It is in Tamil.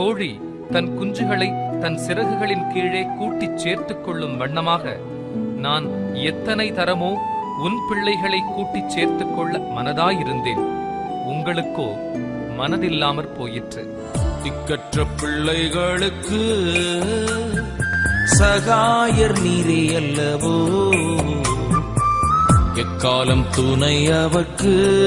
கோழி தன் குஞ்சுகளை தன் சிறகுகளின் கீழே கூட்டிச் சேர்த்துக் கொள்ளும் வண்ணமாக நான் எத்தனை தரமோ உன் பிள்ளைகளை கூட்டிச் சேர்த்துக் கொள்ள மனதாயிருந்தேன். உங்களுக்கோ மனதில்லாமற் போயிற்று. திக்கற்ற பிள்ளைகளுக்கு சகாயர் நீரே அல்லவோ? எக்காலம் துணை அவர்க்கு